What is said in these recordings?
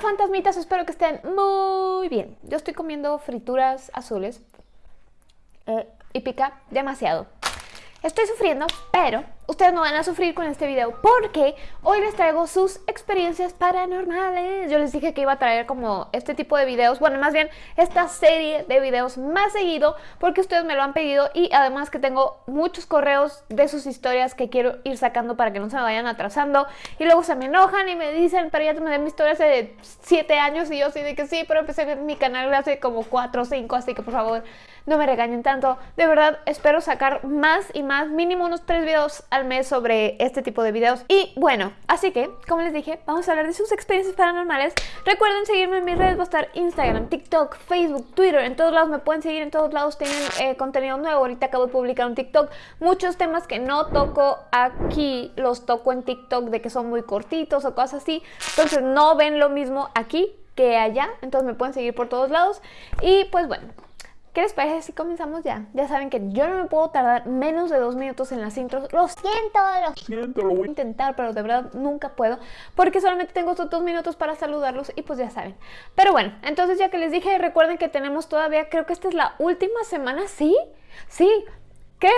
fantasmitas? Espero que estén muy bien. Yo estoy comiendo frituras azules eh, y pica demasiado. Estoy sufriendo, pero ustedes no van a sufrir con este video porque hoy les traigo sus experiencias paranormales. Yo les dije que iba a traer como este tipo de videos, bueno, más bien esta serie de videos más seguido porque ustedes me lo han pedido y además que tengo muchos correos de sus historias que quiero ir sacando para que no se me vayan atrasando y luego se me enojan y me dicen, pero ya te den mi historia hace 7 años y yo sí de que sí, pero empecé mi canal hace como 4 o 5, así que por favor no me regañen tanto. De verdad, espero sacar más y más, mínimo unos 3 videos al mes sobre este tipo de videos. Y bueno, así que, como les dije, vamos a hablar de sus experiencias paranormales. Recuerden seguirme en mis redes, va a estar Instagram, TikTok, Facebook, Twitter, en todos lados me pueden seguir, en todos lados tienen eh, contenido nuevo. Ahorita acabo de publicar un TikTok. Muchos temas que no toco aquí, los toco en TikTok de que son muy cortitos o cosas así. Entonces no ven lo mismo aquí que allá, entonces me pueden seguir por todos lados. Y pues bueno, ¿Qué les parece si comenzamos ya? Ya saben que yo no me puedo tardar menos de dos minutos en las intros. Lo siento, lo siento, lo voy a intentar, pero de verdad nunca puedo. Porque solamente tengo estos dos minutos para saludarlos y pues ya saben. Pero bueno, entonces ya que les dije, recuerden que tenemos todavía, creo que esta es la última semana, ¿sí? Sí, creo,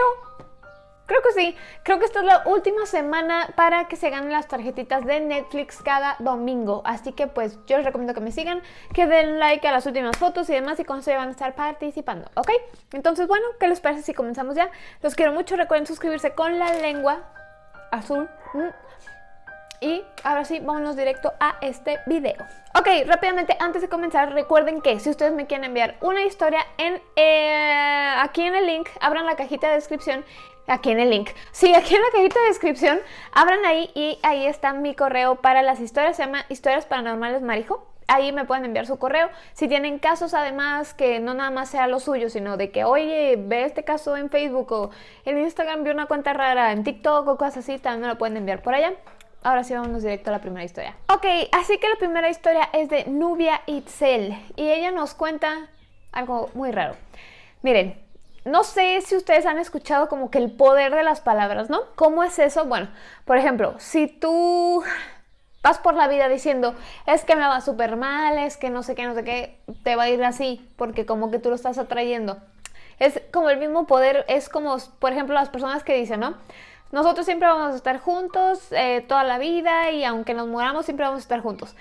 Creo que sí, creo que esta es la última semana para que se ganen las tarjetitas de Netflix cada domingo, así que pues yo les recomiendo que me sigan, que den like a las últimas fotos y demás y con eso ya van a estar participando, ¿ok? Entonces bueno, ¿qué les parece si comenzamos ya? Los quiero mucho, recuerden suscribirse con la lengua azul y ahora sí, vámonos directo a este video. Ok, rápidamente, antes de comenzar, recuerden que si ustedes me quieren enviar una historia en eh, aquí en el link, abran la cajita de descripción aquí en el link. Sí, aquí en la cajita de descripción, abran ahí y ahí está mi correo para las historias, se llama Historias Paranormales Marijo. Ahí me pueden enviar su correo. Si tienen casos además que no nada más sea lo suyo, sino de que, oye, ve este caso en Facebook o en Instagram, vi una cuenta rara en TikTok o cosas así, también me lo pueden enviar por allá. Ahora sí vamos directo a la primera historia. Ok, así que la primera historia es de Nubia Itzel y ella nos cuenta algo muy raro. Miren, no sé si ustedes han escuchado como que el poder de las palabras, ¿no? ¿Cómo es eso? Bueno, por ejemplo, si tú vas por la vida diciendo, es que me va súper mal, es que no sé qué, no sé qué, te va a ir así, porque como que tú lo estás atrayendo. Es como el mismo poder, es como, por ejemplo, las personas que dicen, ¿no? Nosotros siempre vamos a estar juntos eh, toda la vida y aunque nos muramos siempre vamos a estar juntos.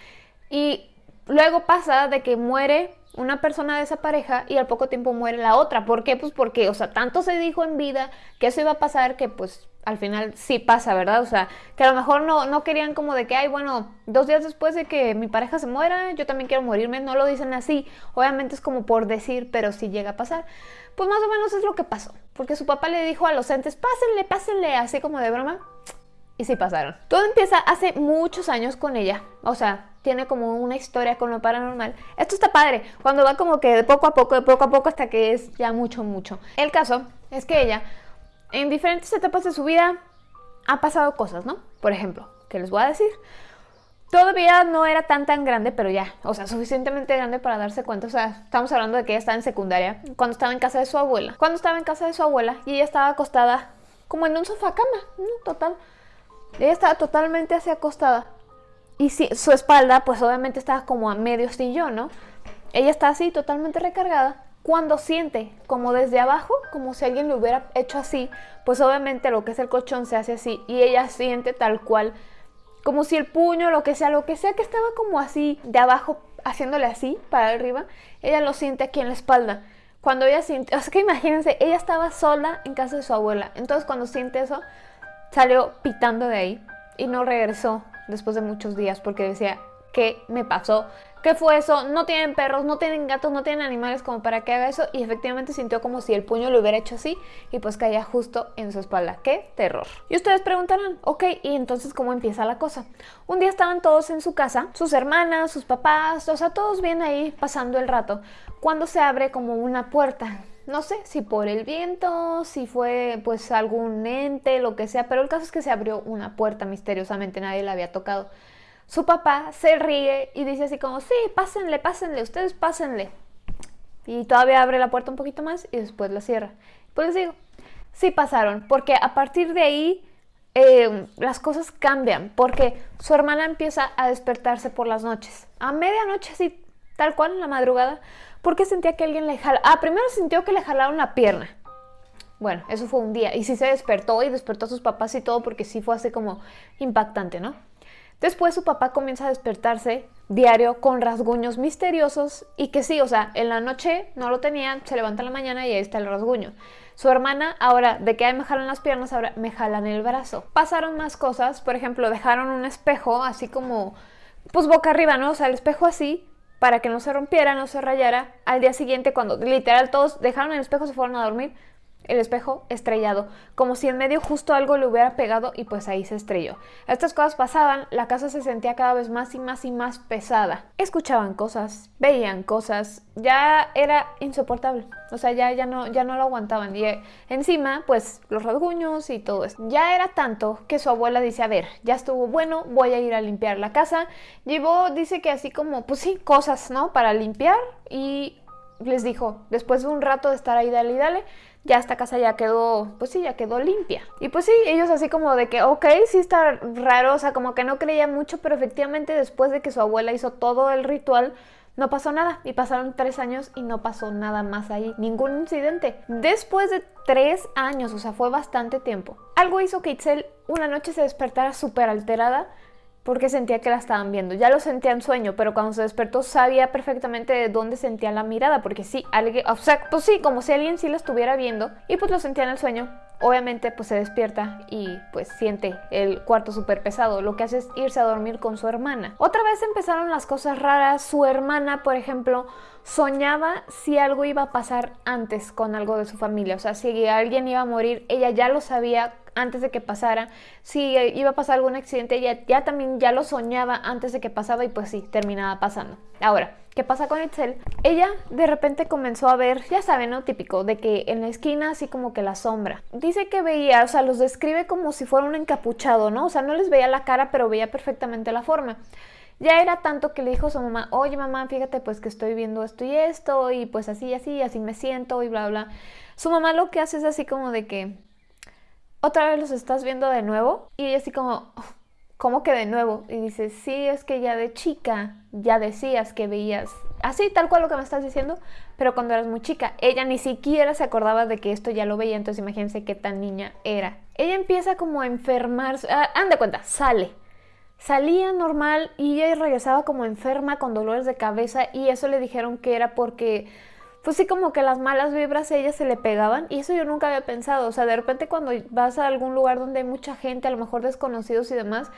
Y luego pasa de que muere una persona de esa pareja y al poco tiempo muere la otra. ¿Por qué? Pues porque, o sea, tanto se dijo en vida que eso iba a pasar que pues al final sí pasa, ¿verdad? O sea, que a lo mejor no, no querían como de que, ay, bueno, dos días después de que mi pareja se muera, yo también quiero morirme. No lo dicen así. Obviamente es como por decir, pero sí llega a pasar. Pues más o menos es lo que pasó. Porque su papá le dijo a los entes, pásenle, pásenle, así como de broma. Y sí pasaron. Todo empieza hace muchos años con ella. O sea, tiene como una historia con lo paranormal. Esto está padre. Cuando va como que de poco a poco, de poco a poco, hasta que es ya mucho, mucho. El caso es que ella, en diferentes etapas de su vida, ha pasado cosas, ¿no? Por ejemplo, ¿qué les voy a decir? Todavía no era tan tan grande, pero ya, o sea, suficientemente grande para darse cuenta. O sea, estamos hablando de que ella estaba en secundaria, cuando estaba en casa de su abuela. Cuando estaba en casa de su abuela y ella estaba acostada como en un sofá cama, ¿no? Total. Ella estaba totalmente así acostada. Y si, su espalda, pues obviamente estaba como a medio sillón, ¿no? Ella está así, totalmente recargada. Cuando siente como desde abajo, como si alguien lo hubiera hecho así, pues obviamente lo que es el colchón se hace así. Y ella siente tal cual como si el puño, lo que sea, lo que sea que estaba como así de abajo, haciéndole así para arriba, ella lo siente aquí en la espalda. Cuando ella siente, o sea que imagínense, ella estaba sola en casa de su abuela, entonces cuando siente eso, salió pitando de ahí y no regresó después de muchos días porque decía, ¿qué me pasó? ¿Qué fue eso? No tienen perros, no tienen gatos, no tienen animales como para que haga eso. Y efectivamente sintió como si el puño lo hubiera hecho así y pues caía justo en su espalda. ¡Qué terror! Y ustedes preguntarán, ok, ¿y entonces cómo empieza la cosa? Un día estaban todos en su casa, sus hermanas, sus papás, o sea, todos bien ahí pasando el rato, cuando se abre como una puerta. No sé si por el viento, si fue pues algún ente, lo que sea, pero el caso es que se abrió una puerta misteriosamente, nadie la había tocado su papá se ríe y dice así como, sí, pásenle, pásenle, ustedes pásenle. Y todavía abre la puerta un poquito más y después la cierra. Pues les digo, sí pasaron, porque a partir de ahí eh, las cosas cambian porque su hermana empieza a despertarse por las noches. A medianoche, así, tal cual, en la madrugada, porque sentía que alguien le jala. Ah, primero sintió que le jalaron la pierna. Bueno, eso fue un día. Y sí se despertó y despertó a sus papás y todo porque sí fue así como impactante, ¿no? Después su papá comienza a despertarse diario con rasguños misteriosos y que sí, o sea, en la noche no lo tenían, se levanta en la mañana y ahí está el rasguño. Su hermana, ahora, de que me jalan las piernas, ahora me jalan el brazo. Pasaron más cosas, por ejemplo, dejaron un espejo así como, pues boca arriba, ¿no? O sea, el espejo así, para que no se rompiera, no se rayara. Al día siguiente, cuando literal todos dejaron el espejo, se fueron a dormir, el espejo estrellado, como si en medio justo algo le hubiera pegado y pues ahí se estrelló. Estas cosas pasaban, la casa se sentía cada vez más y más y más pesada. Escuchaban cosas, veían cosas, ya era insoportable. O sea, ya, ya, no, ya no lo aguantaban. Y eh, encima, pues los rasguños y todo eso. Ya era tanto que su abuela dice, a ver, ya estuvo bueno, voy a ir a limpiar la casa. Llevó, dice que así como, pues sí, cosas, ¿no? Para limpiar y les dijo, después de un rato de estar ahí, dale y dale, ya esta casa ya quedó, pues sí, ya quedó limpia. Y pues sí, ellos así como de que, ok, sí está raro, o sea, como que no creía mucho, pero efectivamente después de que su abuela hizo todo el ritual, no pasó nada. Y pasaron tres años y no pasó nada más ahí, ningún incidente. Después de tres años, o sea, fue bastante tiempo, algo hizo que Itzel una noche se despertara súper alterada porque sentía que la estaban viendo. Ya lo sentía en sueño, pero cuando se despertó sabía perfectamente de dónde sentía la mirada, porque sí, alguien, o sea, pues sí, como si alguien sí la estuviera viendo, y pues lo sentía en el sueño. Obviamente pues se despierta y pues siente el cuarto súper pesado, lo que hace es irse a dormir con su hermana. Otra vez empezaron las cosas raras, su hermana por ejemplo soñaba si algo iba a pasar antes con algo de su familia, o sea, si alguien iba a morir, ella ya lo sabía antes de que pasara. Si iba a pasar algún accidente, ella ya también ya lo soñaba antes de que pasaba y pues sí, terminaba pasando. Ahora, ¿qué pasa con Itzel? Ella de repente comenzó a ver, ya saben, ¿no? Típico, de que en la esquina así como que la sombra. Dice que veía, o sea, los describe como si fuera un encapuchado, ¿no? O sea, no les veía la cara, pero veía perfectamente la forma. Ya era tanto que le dijo a su mamá, oye mamá, fíjate pues que estoy viendo esto y esto, y pues así, así, así me siento, y bla, bla. Su mamá lo que hace es así como de que, otra vez los estás viendo de nuevo. Y ella así como, ¿cómo que de nuevo? Y dice, sí, es que ya de chica ya decías que veías así, tal cual lo que me estás diciendo, pero cuando eras muy chica. Ella ni siquiera se acordaba de que esto ya lo veía, entonces imagínense qué tan niña era. Ella empieza como a enfermarse, ah, anda cuenta, sale. Salía normal y ella regresaba como enferma con dolores de cabeza y eso le dijeron que era porque pues sí como que las malas vibras a ella se le pegaban y eso yo nunca había pensado, o sea, de repente cuando vas a algún lugar donde hay mucha gente, a lo mejor desconocidos y demás,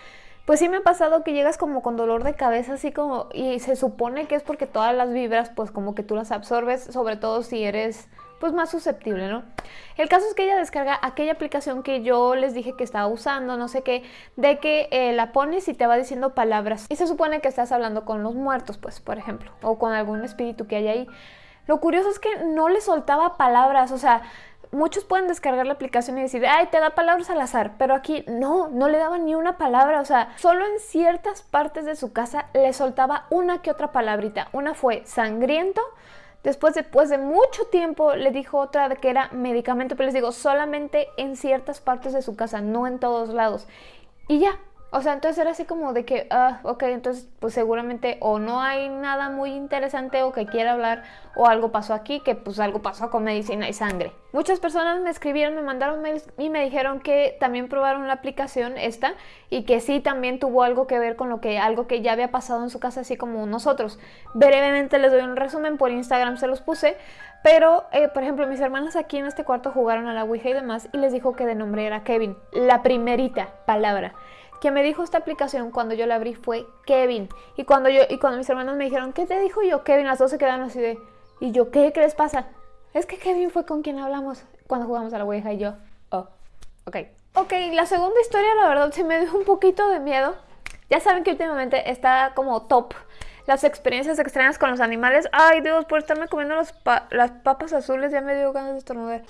pues sí me ha pasado que llegas como con dolor de cabeza, así como, y se supone que es porque todas las vibras, pues como que tú las absorbes, sobre todo si eres, pues más susceptible, ¿no? El caso es que ella descarga aquella aplicación que yo les dije que estaba usando, no sé qué, de que eh, la pones y te va diciendo palabras. Y se supone que estás hablando con los muertos, pues, por ejemplo, o con algún espíritu que hay ahí. Lo curioso es que no le soltaba palabras, o sea, muchos pueden descargar la aplicación y decir, ay, te da palabras al azar, pero aquí no, no le daba ni una palabra, o sea, solo en ciertas partes de su casa le soltaba una que otra palabrita. Una fue sangriento, después, después de mucho tiempo le dijo otra que era medicamento, pero les digo, solamente en ciertas partes de su casa, no en todos lados. Y ya, o sea, entonces era así como de que, ah, ok, entonces pues seguramente o no hay nada muy interesante o que quiera hablar o algo pasó aquí, que pues algo pasó con medicina y sangre. Muchas personas me escribieron, me mandaron mails y me dijeron que también probaron la aplicación esta y que sí también tuvo algo que ver con lo que algo que ya había pasado en su casa así como nosotros. Brevemente les doy un resumen, por Instagram se los puse, pero, eh, por ejemplo, mis hermanas aquí en este cuarto jugaron a la Ouija y demás y les dijo que de nombre era Kevin, la primerita palabra. Quien me dijo esta aplicación cuando yo la abrí fue Kevin. Y cuando yo y cuando mis hermanos me dijeron, ¿qué te dijo yo Kevin? Las dos se quedaron así de, ¿y yo qué? ¿Qué les pasa? Es que Kevin fue con quien hablamos cuando jugamos a la Ouija y yo, oh, ok. Ok, la segunda historia la verdad se me dio un poquito de miedo. Ya saben que últimamente está como top las experiencias extrañas con los animales. Ay Dios, por estarme comiendo las papas azules ya me dio ganas de estornudar.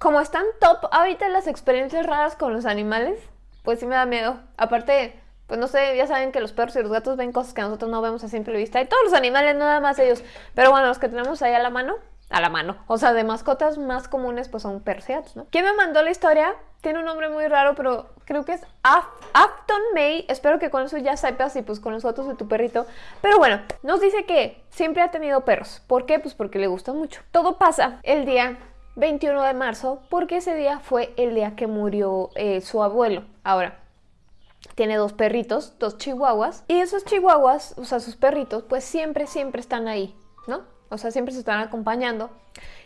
Como están top ahorita las experiencias raras con los animales, pues sí me da miedo. Aparte, pues no sé, ya saben que los perros y los gatos ven cosas que nosotros no vemos a simple vista. Y todos los animales, nada más ellos. Pero bueno, los que tenemos ahí a la mano, a la mano. O sea, de mascotas más comunes pues son gatos, ¿no? ¿Quién me mandó la historia? Tiene un nombre muy raro, pero creo que es Afton May. Espero que con eso ya sepas y pues con los fotos de tu perrito. Pero bueno, nos dice que siempre ha tenido perros. ¿Por qué? Pues porque le gusta mucho. Todo pasa el día 21 de marzo porque ese día fue el día que murió eh, su abuelo. Ahora, tiene dos perritos, dos chihuahuas. Y esos chihuahuas, o sea, sus perritos, pues siempre, siempre están ahí, ¿no? O sea, siempre se están acompañando.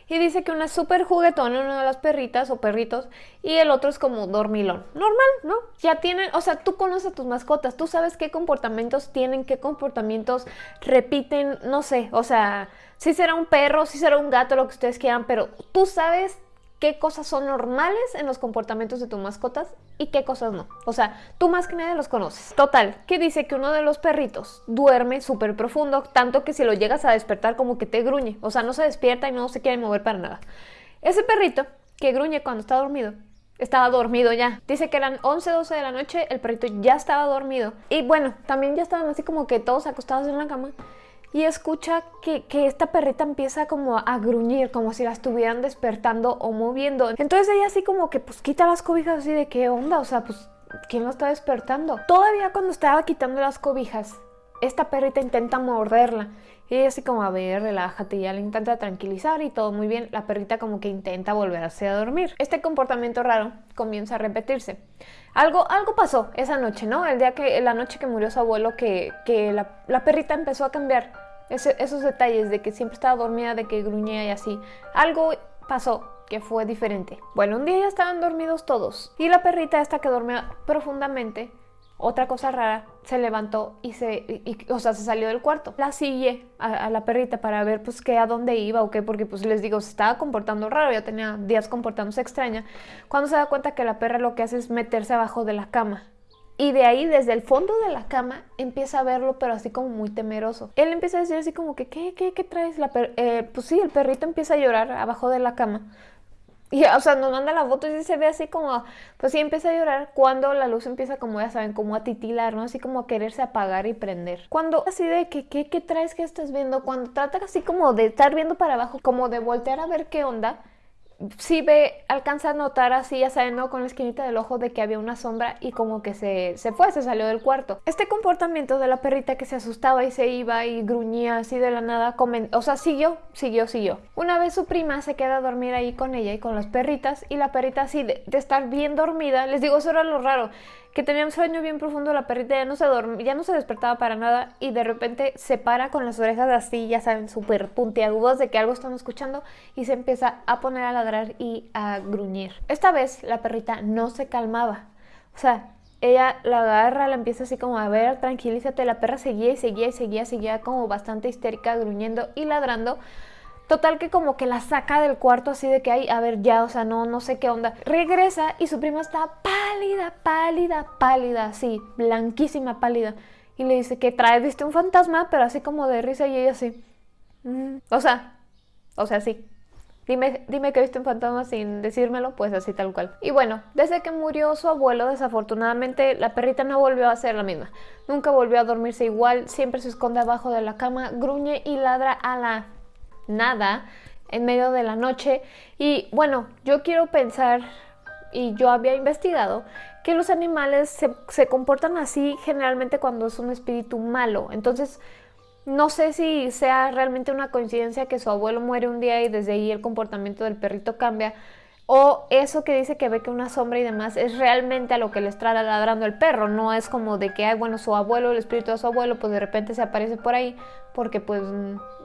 Y dice que una es súper juguetona, una de las perritas o perritos, y el otro es como dormilón. Normal, ¿no? Ya tienen, o sea, tú conoces a tus mascotas, tú sabes qué comportamientos tienen, qué comportamientos repiten, no sé, o sea, si será un perro, si será un gato, lo que ustedes quieran, pero tú sabes qué cosas son normales en los comportamientos de tus mascotas y qué cosas no. O sea, tú más que nadie los conoces. Total, que dice que uno de los perritos duerme súper profundo, tanto que si lo llegas a despertar como que te gruñe. O sea, no se despierta y no se quiere mover para nada. Ese perrito que gruñe cuando está dormido, estaba dormido ya. Dice que eran 11, 12 de la noche, el perrito ya estaba dormido. Y bueno, también ya estaban así como que todos acostados en la cama y escucha que, esta perrita empieza como a gruñir, como si la estuvieran despertando o moviendo. Entonces ella así como que pues quita las cobijas así de qué onda, o sea, pues ¿quién lo está despertando? Todavía cuando estaba quitando las cobijas, esta perrita intenta morderla. Y ella así como, a ver, relájate, ya le intenta tranquilizar y todo muy bien. La perrita como que intenta volverse a dormir. Este comportamiento raro comienza a repetirse. Algo, algo pasó esa noche, ¿no? El día que, la noche que murió su abuelo, que, la, la perrita empezó a cambiar esos detalles de que siempre estaba dormida, de que gruñía y así. Algo pasó que fue diferente. Bueno, un día ya estaban dormidos todos y la perrita esta que dormía profundamente, otra cosa rara, se levantó y se, o sea, se salió del cuarto. La sigue a, la perrita para ver pues qué, a dónde iba o qué, porque pues les digo, se estaba comportando raro, ya tenía días comportándose extraña. Cuando se da cuenta que la perra lo que hace es meterse abajo de la cama y de ahí, desde el fondo de la cama, empieza a verlo, pero así como muy temeroso. Él empieza a decir así como que, ¿qué, qué, qué traes? La eh, pues sí, el perrito empieza a llorar abajo de la cama. Y, o sea, nos manda la foto y se ve así como, pues sí, empieza a llorar cuando la luz empieza como, ya saben, como a titilar, ¿no? Así como a quererse apagar y prender. Cuando así de que, ¿qué, qué traes que estás viendo? Cuando trata así como de estar viendo para abajo, como de voltear a ver qué onda, sí ve, alcanza a notar así, ya saben, ¿no? Con la esquinita del ojo de que había una sombra y como que se, se fue, se salió del cuarto. Este comportamiento de la perrita que se asustaba y se iba y gruñía así de la nada, o sea, siguió, siguió, siguió. Una vez su prima se queda a dormir ahí con ella y con las perritas y la perrita así de, de estar bien dormida, les digo, eso era lo raro, que tenía un sueño bien profundo, la perrita ya no se dormía, ya no se despertaba para nada y de repente se para con las orejas así, ya saben, súper puntiagudas de que algo están escuchando y se empieza a poner a ladrar y a gruñir. Esta vez la perrita no se calmaba, o sea, ella la agarra, la empieza así como a ver, tranquilízate, la perra seguía y seguía y seguía, seguía como bastante histérica, gruñendo y ladrando Total que como que la saca del cuarto así de que hay, a ver ya, o sea, no, no sé qué onda. Regresa y su prima está pálida, pálida, pálida, así, blanquísima, pálida. Y le dice que trae, viste un fantasma, pero así como de risa y ella así. Mm, o sea, o sea, sí. Dime, dime que viste un fantasma sin decírmelo, pues así tal cual. Y bueno, desde que murió su abuelo, desafortunadamente, la perrita no volvió a ser la misma. Nunca volvió a dormirse igual, siempre se esconde abajo de la cama, gruñe y ladra a la nada en medio de la noche. Y bueno, yo quiero pensar, y yo había investigado, que los animales se, comportan así generalmente cuando es un espíritu malo. Entonces, no sé si sea realmente una coincidencia que su abuelo muere un día y desde ahí el comportamiento del perrito cambia, o eso que dice que ve que una sombra y demás es realmente a lo que le está ladrando el perro, no es como de que, ay, bueno, su abuelo, el espíritu de su abuelo, pues de repente se aparece por ahí, porque pues,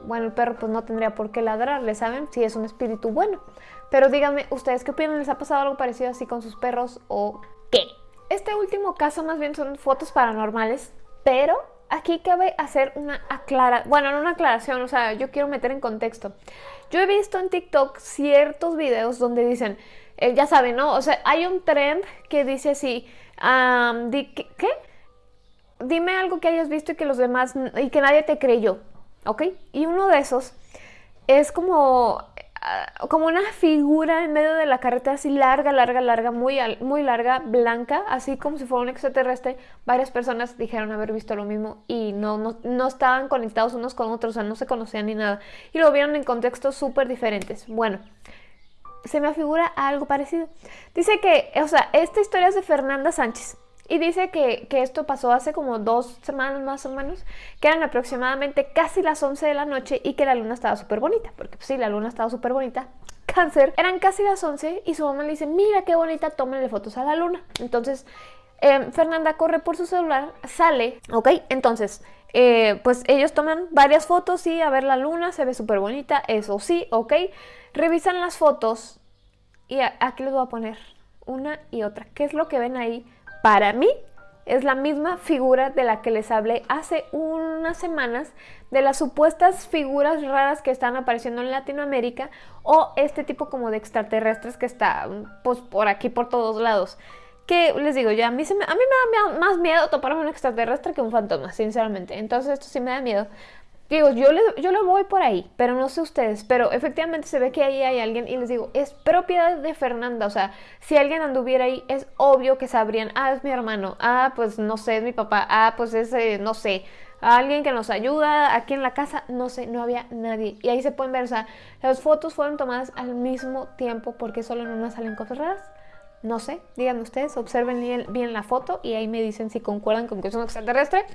bueno, el perro pues no tendría por qué ladrarle, ¿saben? Si es un espíritu bueno. Pero díganme, ¿ustedes qué opinan? ¿Les ha pasado algo parecido así con sus perros o qué? Este último caso más bien son fotos paranormales, pero aquí cabe hacer una aclaración, bueno, no una aclaración, o sea, yo quiero meter en contexto. Yo he visto en TikTok ciertos videos donde dicen, eh, ya saben, ¿no? O sea, hay un trend que dice así, ¿qué? Dime algo que hayas visto y que los demás, y que nadie te creyó, ¿ok? Y uno de esos es como, como una figura en medio de la carretera así larga, larga, larga, muy, muy larga, blanca, así como si fuera un extraterrestre. Varias personas dijeron haber visto lo mismo y no, no, no estaban conectados unos con otros, o sea, no se conocían ni nada. Y lo vieron en contextos súper diferentes. Bueno, se me afigura algo parecido. Dice que, o sea, esta historia es de Fernanda Sánchez. Y dice que, esto pasó hace como dos semanas más o menos, que eran aproximadamente casi las 11 de la noche y que la luna estaba súper bonita, porque pues sí, la luna estaba súper bonita. Cáncer, eran casi las 11 y su mamá le dice, mira qué bonita, tómenle fotos a la luna. Entonces, em, Fernanda corre por su celular, sale, ¿ok? Entonces, eh, pues ellos toman varias fotos, y a ver la luna, se ve súper bonita, eso sí, ¿ok? Revisan las fotos y aquí les voy a poner una y otra. ¿Qué es lo que ven ahí? Para mí es la misma figura de la que les hablé hace unas semanas de las supuestas figuras raras que están apareciendo en Latinoamérica o este tipo como de extraterrestres que está pues, por aquí por todos lados. Que les digo, ya a mí, me, a mí me da más miedo toparme un extraterrestre que un fantasma, sinceramente. Entonces esto sí me da miedo. Digo, yo le, yo le voy por ahí, pero no sé ustedes, pero efectivamente se ve que ahí hay alguien y les digo, es propiedad de Fernanda, o sea, si alguien anduviera ahí, es obvio que sabrían, ah, es mi hermano, ah, pues no sé, es mi papá, ah, pues es, no sé, alguien que nos ayuda aquí en la casa, no sé, no había nadie. Y ahí se pueden ver, o sea, las fotos fueron tomadas al mismo tiempo porque solo en una salen cosas raras. No sé, díganme ustedes, observen bien la foto y ahí me dicen si concuerdan con que es un extraterrestre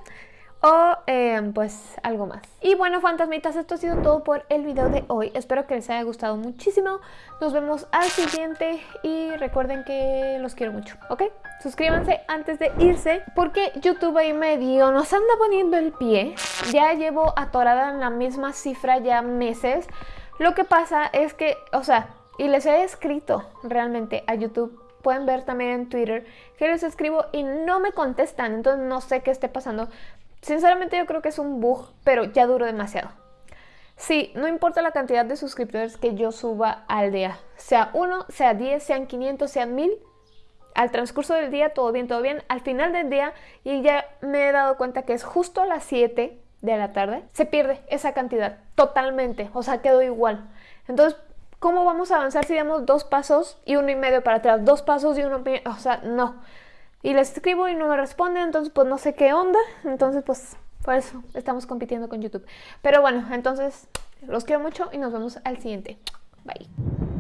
o em, pues algo más. Y bueno, fantasmitas, esto ha sido todo por el video de hoy. Espero que les haya gustado muchísimo. Nos vemos al siguiente y recuerden que los quiero mucho, ¿ok? Suscríbanse antes de irse porque YouTube ahí medio nos anda poniendo el pie. Ya llevo atorada en la misma cifra ya meses. Lo que pasa es que, o sea, y les he escrito realmente a YouTube pueden ver también en Twitter que les escribo y no me contestan, entonces no sé qué esté pasando, Sinceramente yo creo que es un bug, pero ya duró demasiado. Sí, no importa la cantidad de suscriptores que yo suba al día, sea uno, sea 10, sean 500, sean 1000, al transcurso del día todo bien, todo bien, al final del día y ya me he dado cuenta que es justo a las 7 de la tarde, se pierde esa cantidad totalmente, o sea, quedó igual. Entonces, ¿cómo vamos a avanzar si damos dos pasos y uno y medio para atrás, dos pasos y uno, o sea, no y les escribo y no me responden, entonces pues no sé qué onda, entonces pues por eso estamos compitiendo con YouTube. Pero bueno, entonces los quiero mucho y nos vemos al siguiente. Bye.